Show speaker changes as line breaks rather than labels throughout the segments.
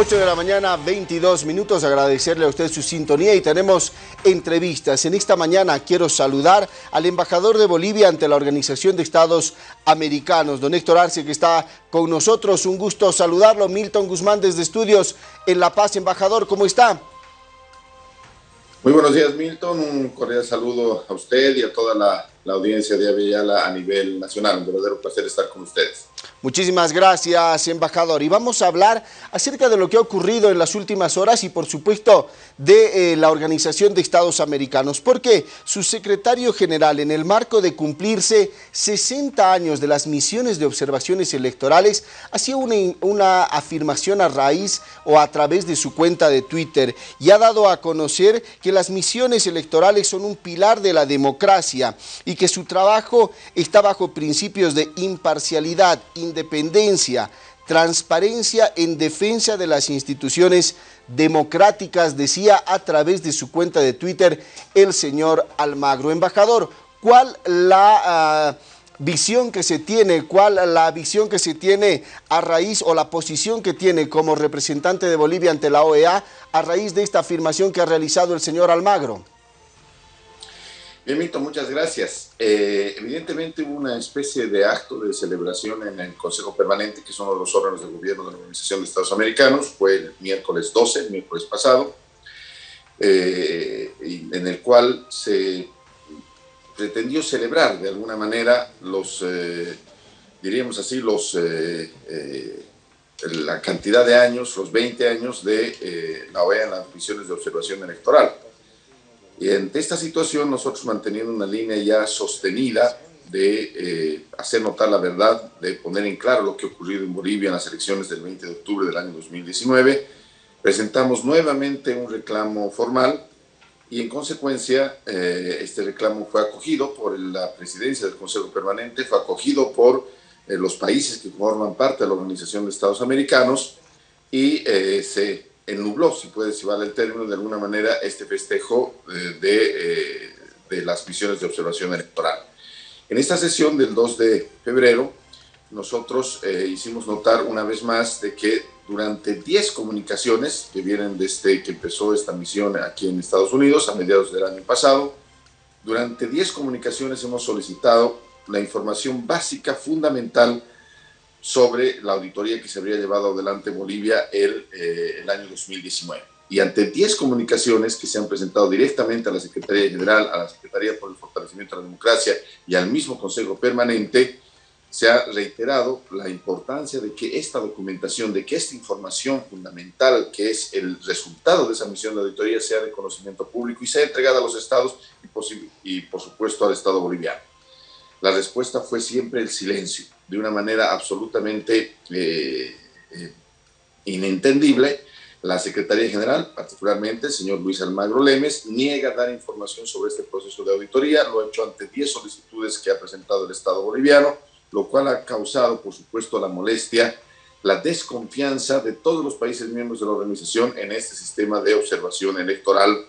8 de la mañana, 22 minutos. Agradecerle a usted su sintonía y tenemos entrevistas. En esta mañana quiero saludar al embajador de Bolivia ante la Organización de Estados Americanos, don Héctor Arce, que está con nosotros. Un gusto saludarlo. Milton Guzmán desde Estudios en La Paz. Embajador, ¿cómo está?
Muy buenos días, Milton. Un cordial saludo a usted y a toda la, audiencia de Aviala a nivel nacional. Un verdadero placer estar con ustedes.
Muchísimas gracias, embajador. Y vamos a hablar acerca de lo que ha ocurrido en las últimas horas y, por supuesto, de eh, la Organización de Estados Americanos, porque su secretario general, en el marco de cumplirse 60 años de las misiones de observaciones electorales, hacía una, una afirmación a raíz o a través de su cuenta de Twitter y ha dado a conocer que las misiones electorales son un pilar de la democracia y que su trabajo está bajo principios de imparcialidad, independencia, transparencia en defensa de las instituciones democráticas, decía a través de su cuenta de Twitter el señor Almagro. Embajador, ¿cuál la... Uh, visión que se tiene, cuál la visión que se tiene a raíz o la posición que tiene como representante de Bolivia ante la OEA a raíz de esta afirmación que ha realizado el señor Almagro.
Bien, Mito, muchas gracias. Eh, evidentemente hubo una especie de acto de celebración en el Consejo Permanente, que son los órganos de gobierno de la Organización de Estados Americanos, fue el miércoles 12, el miércoles pasado, eh, en el cual se pretendió celebrar de alguna manera los, eh, diríamos así, los, la cantidad de años, los 20 años de la OEA en las misiones de observación electoral. Y ante esta situación, nosotros manteniendo una línea ya sostenida de eh, hacer notar la verdad, de poner en claro lo que ha ocurrido en Bolivia en las elecciones del 20 de octubre del año 2019, presentamos nuevamente un reclamo formal y en consecuencia eh, este reclamo fue acogido por la presidencia del Consejo Permanente, fue acogido por eh, los países que forman parte de la Organización de Estados Americanos y se ennubló, si puede, si vale el término, de alguna manera este festejo eh, de, eh, de, las misiones de observación electoral. En esta sesión del 2 de febrero, nosotros eh, hicimos notar una vez más de que durante 10 comunicaciones que vienen desde que empezó esta misión aquí en Estados Unidos a mediados del año pasado, durante 10 comunicaciones hemos solicitado la información básica, fundamental, sobre la auditoría que se habría llevado adelante Bolivia el, eh, el año 2019. Y ante 10 comunicaciones que se han presentado directamente a la Secretaría General, a la Secretaría por el Fortalecimiento de la Democracia y al mismo Consejo Permanente, se ha reiterado la importancia de que esta documentación, de que esta información fundamental, que es el resultado de esa misión de auditoría, sea de conocimiento público y sea entregada a los estados y, y por supuesto al Estado boliviano. La respuesta fue siempre el silencio de una manera absolutamente eh, eh, inentendible, la Secretaría General, particularmente el señor Luis Almagro Lemes, niega dar información sobre este proceso de auditoría, lo ha hecho ante 10 solicitudes que ha presentado el Estado boliviano, lo cual ha causado, por supuesto, la molestia, la desconfianza de todos los países miembros de la organización en este sistema de observación electoral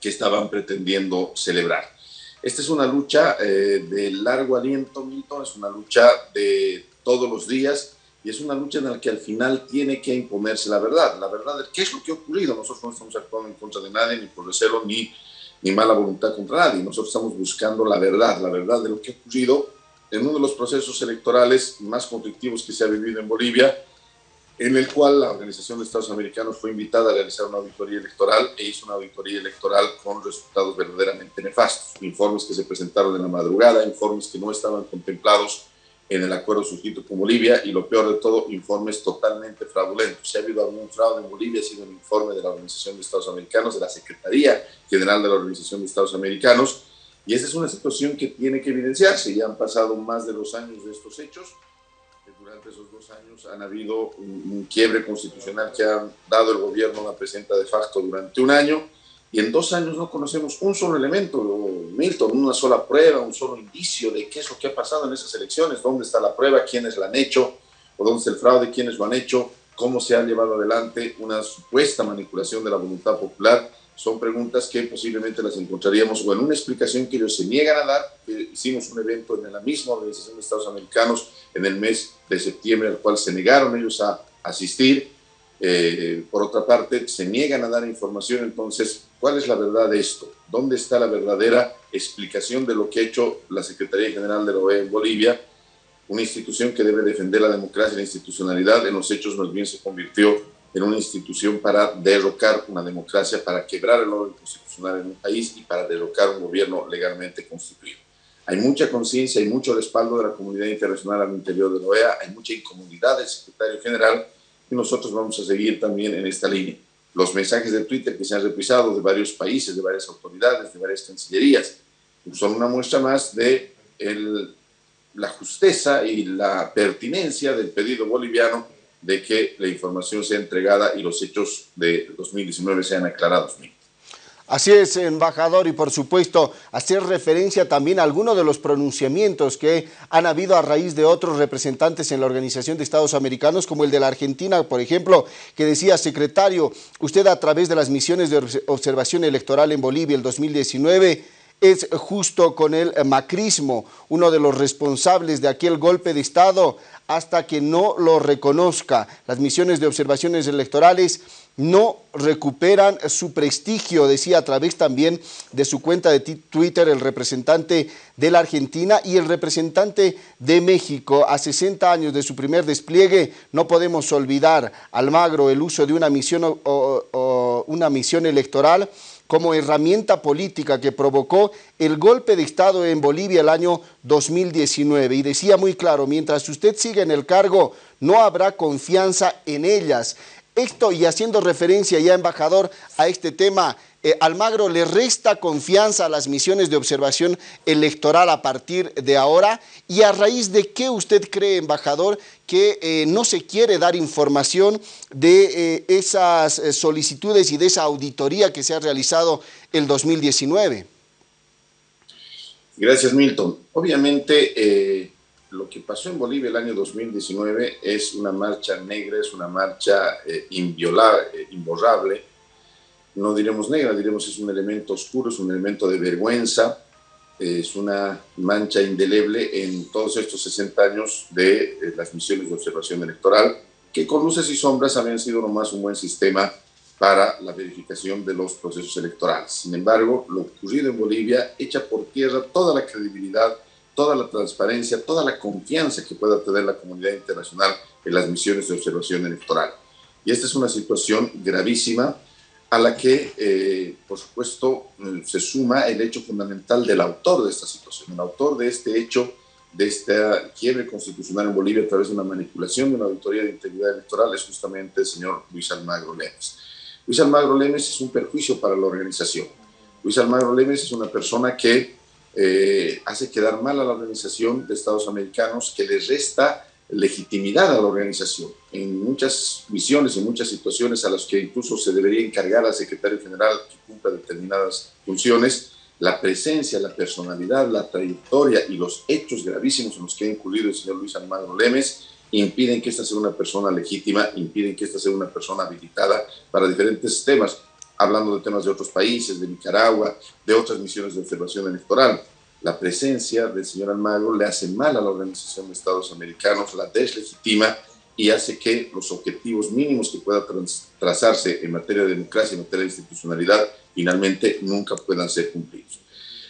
que estaban pretendiendo celebrar. Esta es una lucha eh, de largo aliento, Milton, es una lucha de todos los días y es una lucha en la que al final tiene que imponerse la verdad. La verdad, ¿qué es lo que ha ocurrido? Nosotros no estamos actuando en contra de nadie, ni por recelo, ni, ni mala voluntad contra nadie. Nosotros estamos buscando la verdad, la verdad de lo que ha ocurrido en uno de los procesos electorales más conflictivos que se ha vivido en Bolivia en el cual la Organización de Estados Americanos fue invitada a realizar una auditoría electoral e hizo una auditoría electoral con resultados verdaderamente nefastos. Informes que se presentaron en la madrugada, informes que no estaban contemplados en el acuerdo suscrito con Bolivia y lo peor de todo, informes totalmente fraudulentos. Si ha habido algún fraude en Bolivia, ha sido un informe de la Organización de Estados Americanos, de la Secretaría General de la Organización de Estados Americanos, y esta es una situación que tiene que evidenciarse. Ya han pasado más de dos años de estos hechos durante esos dos años han habido un, quiebre constitucional que ha dado el gobierno a la presidenta de facto durante un año y en dos años no conocemos un solo elemento, Milton, una sola prueba, un solo indicio de qué es lo que ha pasado en esas elecciones, dónde está la prueba, quiénes la han hecho, o dónde está el fraude, quiénes lo han hecho, cómo se ha llevado adelante una supuesta manipulación de la voluntad popular son preguntas que posiblemente las encontraríamos o en una explicación que ellos se niegan a dar. Hicimos un evento en la misma Organización de Estados Americanos en el mes de septiembre, al cual se negaron ellos a asistir. Eh, por otra parte, se niegan a dar información, entonces, ¿cuál es la verdad de esto? ¿Dónde está la verdadera explicación de lo que ha hecho la Secretaría General de la OEA en Bolivia? Una institución que debe defender la democracia y la institucionalidad, en los hechos más bien se convirtió en una institución para derrocar una democracia, para quebrar el orden constitucional en un país y para derrocar un gobierno legalmente constituido. Hay mucha conciencia, hay mucho respaldo de la comunidad internacional al interior de la OEA, hay mucha incomodidad del secretario general y nosotros vamos a seguir también en esta línea. Los mensajes de Twitter que se han reprisado de varios países, de varias autoridades, de varias cancillerías, son una muestra más de el, la justeza y la pertinencia del pedido boliviano de que la información sea entregada y los hechos de 2019 sean aclarados.
Así es, embajador, y por supuesto hacer referencia también a algunos de los pronunciamientos que han habido a raíz de otros representantes en la Organización de Estados Americanos, como el de la Argentina, por ejemplo, que decía, secretario, usted a través de las misiones de observación electoral en Bolivia el 2019 es justo con el macrismo, uno de los responsables de aquel golpe de Estado, hasta que no lo reconozca. Las misiones de observaciones electorales no recuperan su prestigio, decía a través también de su cuenta de Twitter el representante de la Argentina y el representante de México. A 60 años de su primer despliegue no podemos olvidar, Almagro, el uso de una misión, electoral como herramienta política que provocó el golpe de Estado en Bolivia el año 2019. Y decía muy claro, mientras usted siga en el cargo, no habrá confianza en ellas. Esto, y haciendo referencia ya, embajador, a este tema, eh, Almagro le resta confianza a las misiones de observación electoral a partir de ahora y a raíz de qué usted cree, embajador, que eh, no se quiere dar información de eh, esas solicitudes y de esa auditoría que se ha realizado el 2019.
Gracias, Milton. Obviamente, lo que pasó en Bolivia el año 2019 es una marcha negra, es una marcha inviolable, imborrable, no diremos negra, diremos es un elemento oscuro, es un elemento de vergüenza, es una mancha indeleble en todos estos 60 años de eh, las misiones de observación electoral, que con luces y sombras habían sido nomás un buen sistema para la verificación de los procesos electorales. Sin embargo, lo ocurrido en Bolivia echa por tierra toda la credibilidad, toda la transparencia, toda la confianza que pueda tener la comunidad internacional en las misiones de observación electoral. Y esta es una situación gravísima a la que, eh, por supuesto, mm, se suma el hecho fundamental del autor de esta situación. El autor de este hecho, de esta quiebre constitucional en Bolivia a través de una manipulación de una auditoría de integridad electoral es justamente el señor Luis Almagro Lemes. Luis Almagro Lemes es un perjuicio para la organización. Luis Almagro Lemes es una persona que eh, hace quedar mal a la organización de Estados Americanos, que le resta legitimidad a la organización en muchas misiones, en muchas situaciones a las que incluso se debería encargar al secretario general que cumpla determinadas funciones, la presencia, la personalidad, la trayectoria y los hechos gravísimos en los que ha incurrido el señor Luis Almagro Lemes impiden que esta sea una persona legítima, impiden que esta sea una persona habilitada para diferentes temas, hablando de temas de otros países, de Nicaragua, de otras misiones de observación electoral la presencia del señor Almagro le hace mal a la Organización de Estados Americanos, la deslegitima y hace que los objetivos mínimos que pueda trazarse en materia de democracia, en materia de institucionalidad, finalmente nunca puedan ser cumplidos.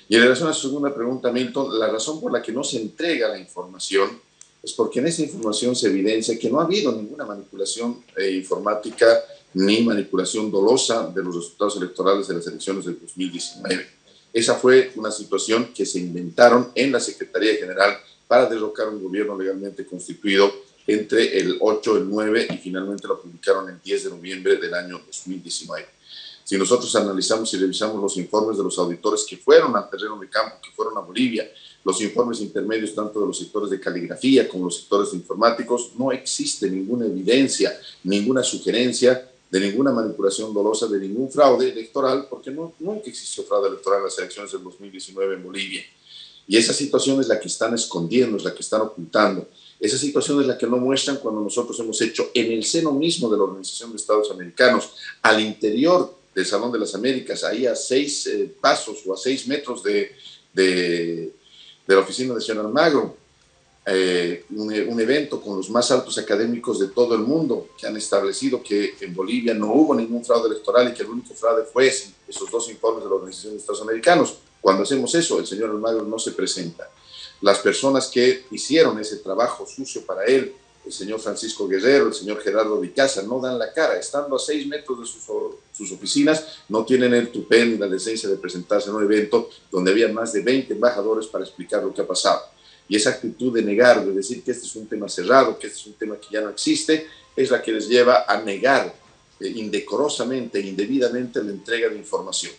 Y en relación a su segunda pregunta, Milton, la razón por la que no se entrega la información es porque en esa información se evidencia que no ha habido ninguna manipulación eh, informática ni manipulación dolosa de los resultados electorales de las elecciones del 2019 esa fue una situación que se inventaron en la Secretaría General para derrocar un gobierno legalmente constituido entre el 8, el 9 y finalmente lo publicaron el 10 de noviembre del año 2019. Si nosotros analizamos y revisamos los informes de los auditores que fueron al terreno de campo, que fueron a Bolivia, los informes intermedios tanto de los sectores de caligrafía como los sectores informáticos, no existe ninguna evidencia, ninguna sugerencia de ninguna manipulación dolosa, de ningún fraude electoral, porque nunca existió fraude electoral en las elecciones del 2019 en Bolivia. Y esa situación es la que están escondiendo, es la que están ocultando. Esa situación es la que no muestran cuando nosotros hemos hecho en el seno mismo de la Organización de Estados Americanos, al interior del Salón de las Américas, ahí a seis eh, pasos o a seis metros de la oficina de señor Almagro, eh, un, evento con los más altos académicos de todo el mundo que han establecido que en Bolivia no hubo ningún fraude electoral y que el único fraude fue esos dos informes de la Organización de Estados Americanos. Cuando hacemos eso, el señor Almagro no se presenta. Las personas que hicieron ese trabajo sucio para él, el señor Francisco Guerrero, el señor Gerardo Vicasa, no dan la cara. Estando a seis metros de sus, sus oficinas, no tienen el tupé ni la decencia de presentarse en un evento donde había más de 20 embajadores para explicar lo que ha pasado. Y esa actitud de negar, de decir que este es un tema cerrado, que este es un tema que ya no existe, es la que les lleva a negar eh, indecorosamente, indebidamente la entrega de información.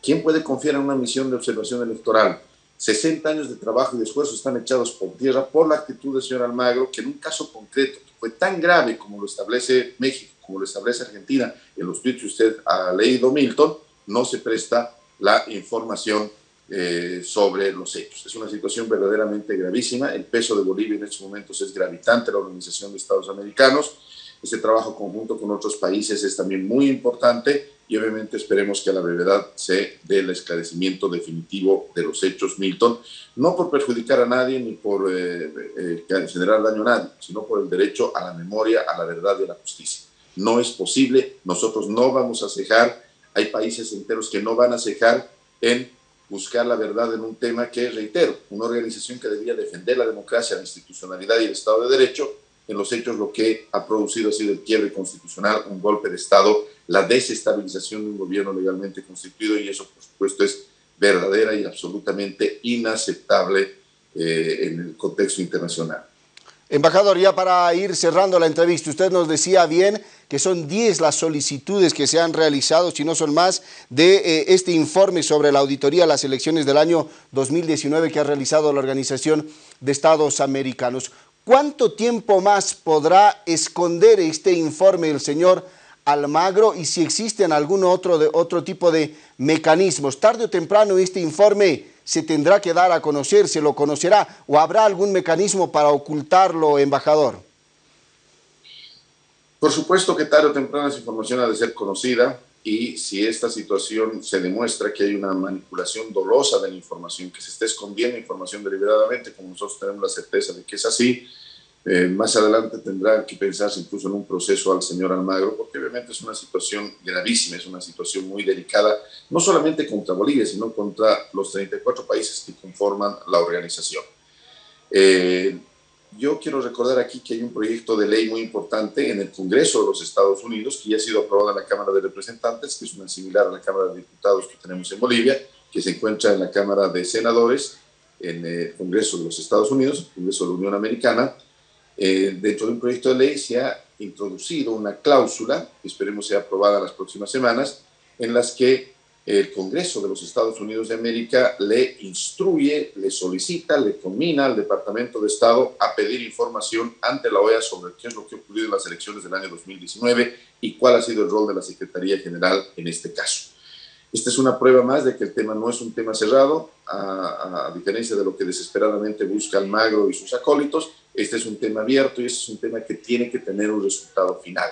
¿Quién puede confiar en una misión de observación electoral? 60 años de trabajo y de esfuerzo están echados por tierra por la actitud del señor Almagro, que en un caso concreto, que fue tan grave como lo establece México, como lo establece Argentina, en los tweets que usted ha leído, Milton, no se presta la información eh, sobre los hechos. Es una situación verdaderamente gravísima. El peso de Bolivia en estos momentos es gravitante la Organización de Estados Americanos. Este trabajo conjunto con otros países es también muy importante y obviamente esperemos que a la brevedad se dé el esclarecimiento definitivo de los hechos, Milton, no por perjudicar a nadie ni por eh, eh, generar daño a nadie, sino por el derecho a la memoria, a la verdad y a la justicia. No es posible, nosotros no vamos a cejar, hay países enteros que no van a cejar en buscar la verdad en un tema que, reitero, una organización que debía defender la democracia, la institucionalidad y el Estado de Derecho, en los hechos lo que ha producido ha sido el quiebre constitucional, un golpe de Estado, la desestabilización de un gobierno legalmente constituido y eso, por supuesto, es verdadera y absolutamente inaceptable eh, en el contexto internacional.
Embajador, ya para ir cerrando la entrevista, usted nos decía bien que son 10 las solicitudes que se han realizado, si no son más, de eh, este informe sobre la auditoría a las elecciones del año 2019 que ha realizado la Organización de Estados Americanos. ¿Cuánto tiempo más podrá esconder este informe el señor Almagro y si existen algún otro, otro tipo de mecanismos? Tarde o temprano este informe se tendrá que dar a conocer, se lo conocerá o habrá algún mecanismo para ocultarlo, embajador?
Por supuesto que tarde o temprano esa información ha de ser conocida y si esta situación se demuestra que hay una manipulación dolosa de la información, que se está escondiendo información deliberadamente, como nosotros tenemos la certeza de que es así, eh, más adelante tendrá que pensarse incluso en un proceso al señor Almagro, porque obviamente es una situación gravísima, es una situación muy delicada, no solamente contra Bolivia, sino contra los 34 países que conforman la organización. Eh, yo quiero recordar aquí que hay un proyecto de ley muy importante en el Congreso de los Estados Unidos que ya ha sido aprobado en la Cámara de Representantes, que es una similar a la Cámara de Diputados que tenemos en Bolivia, que se encuentra en la Cámara de Senadores, en el Congreso de los Estados Unidos, el Congreso de la Unión Americana, eh, dentro de un proyecto de ley se ha introducido una cláusula, que esperemos sea aprobada las próximas semanas, en las que el Congreso de los Estados Unidos de América le instruye, le solicita, le combina al Departamento de Estado a pedir información ante la OEA sobre qué es lo que ha ocurrido en las elecciones del año 2019 y cuál ha sido el rol de la Secretaría General en este caso. Esta es una prueba más de que el tema no es un tema cerrado, a, a diferencia de lo que desesperadamente busca Almagro y sus acólitos, este es un tema abierto y este es un tema que tiene que tener un resultado final.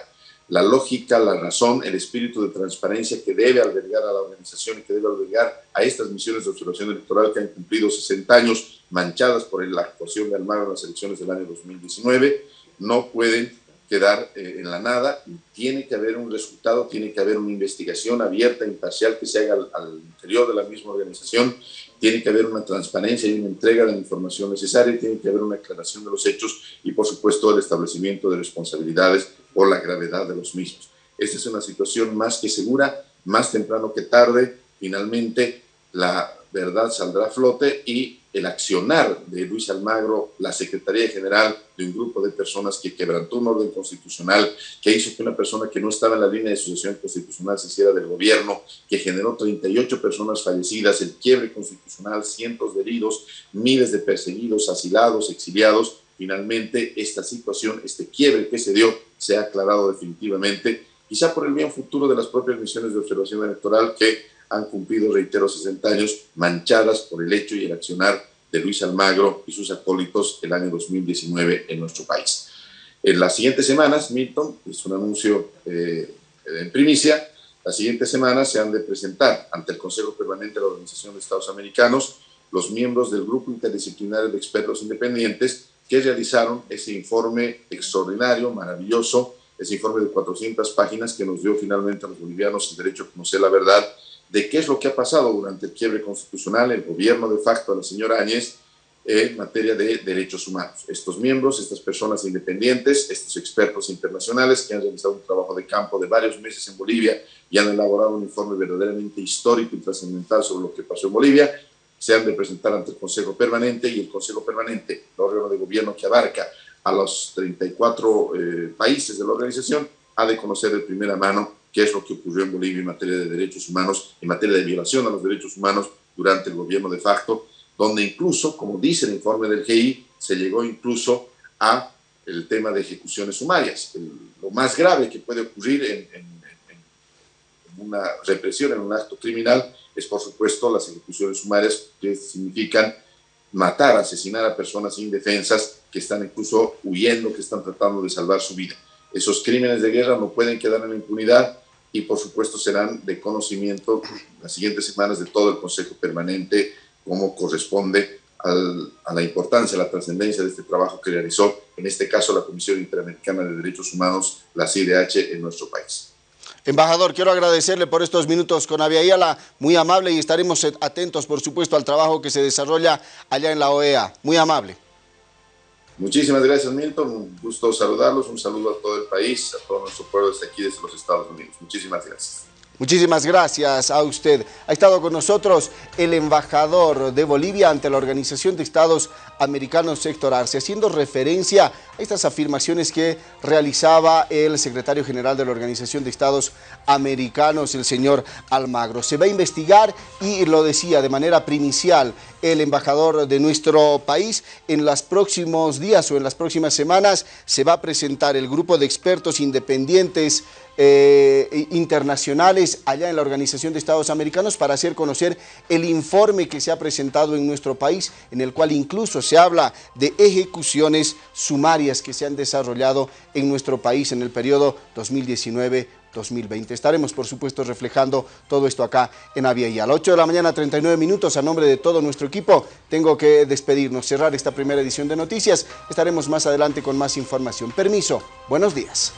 La lógica, la razón, el espíritu de transparencia que debe albergar a la organización y que debe albergar a estas misiones de observación electoral que han cumplido 60 años manchadas por la actuación de Almagro en las elecciones del año 2019, no pueden quedar eh, en la nada. Tiene que haber un resultado, tiene que haber una investigación abierta, imparcial, que se haga al, interior de la misma organización. Tiene que haber una transparencia y una entrega de la información necesaria, tiene que haber una aclaración de los hechos y, por supuesto, el establecimiento de responsabilidades por la gravedad de los mismos. Esta es una situación más que segura, más temprano que tarde. Finalmente, la verdad saldrá a flote y el accionar de Luis Almagro, la Secretaría General de un grupo de personas que quebrantó un orden constitucional, que hizo que una persona que no estaba en la línea de sucesión constitucional se hiciera del gobierno, que generó 38 personas fallecidas, el quiebre constitucional, cientos de heridos, miles de perseguidos, asilados, exiliados. Finalmente, esta situación, este quiebre que se dio, se ha aclarado definitivamente, quizá por el bien futuro de las propias misiones de observación electoral que han cumplido, reitero, 60 años manchadas por el hecho y el accionar de Luis Almagro y sus acólitos el año 2019 en nuestro país. En las siguientes semanas, Milton, es un anuncio eh, en primicia, las siguientes semanas se han de presentar ante el Consejo Permanente de la Organización de Estados Americanos los miembros del Grupo Interdisciplinario de Expertos Independientes que realizaron ese informe extraordinario, maravilloso, ese informe de 400 páginas que nos dio finalmente a los bolivianos el derecho a conocer la verdad de qué es lo que ha pasado durante el quiebre constitucional, el gobierno de facto de la señora Áñez en materia de derechos humanos. Estos miembros, estas personas independientes, estos expertos internacionales que han realizado un trabajo de campo de varios meses en Bolivia y han elaborado un informe verdaderamente histórico y trascendental sobre lo que pasó en Bolivia, se han de presentar ante el Consejo Permanente y el Consejo Permanente, el órgano de gobierno que abarca a los 34 eh, países de la organización, ha de conocer de primera mano qué es lo que ocurrió en Bolivia en materia de derechos humanos, en materia de violación a los derechos humanos durante el gobierno de facto, donde incluso, como dice el informe del GI, se llegó incluso a el tema de ejecuciones sumarias. lo más grave que puede ocurrir en, en, una represión, en un acto criminal, es por supuesto las ejecuciones sumarias, que significan matar, asesinar a personas indefensas que están incluso huyendo, que están tratando de salvar su vida. Esos crímenes de guerra no pueden quedar en la impunidad y por supuesto serán de conocimiento las siguientes semanas de todo el Consejo Permanente, como corresponde a la importancia, a la trascendencia de este trabajo que realizó, en este caso, la Comisión Interamericana de Derechos Humanos, la CIDH, en nuestro país.
Embajador, quiero agradecerle por estos minutos con Aviala, muy amable y estaremos atentos, por supuesto, al trabajo que se desarrolla allá en la OEA. Muy amable.
Muchísimas gracias, Milton. Un gusto saludarlos. Un saludo a todo el país, a todo nuestro pueblo desde aquí, desde los Estados Unidos. Muchísimas gracias.
Muchísimas gracias a usted. Ha estado con nosotros el embajador de Bolivia ante la Organización de Estados Americanos Sector Arce, haciendo referencia a estas afirmaciones que realizaba el secretario general de la Organización de Estados Americanos, el señor Almagro. Se va a investigar y lo decía de manera primicial el embajador de nuestro país. En los próximos días o en las próximas semanas se va a presentar el grupo de expertos independientes eh, internacionales allá en la Organización de Estados Americanos para hacer conocer el informe que se ha presentado en nuestro país, en el cual incluso se habla de ejecuciones sumarias que se han desarrollado en nuestro país en el periodo 2019 2020. Estaremos, por supuesto, reflejando todo esto acá en Avia y a las 8 de la mañana, 39 minutos, a nombre de todo nuestro equipo, tengo que despedirnos, cerrar esta primera edición de noticias. Estaremos más adelante con más información. Permiso, buenos días.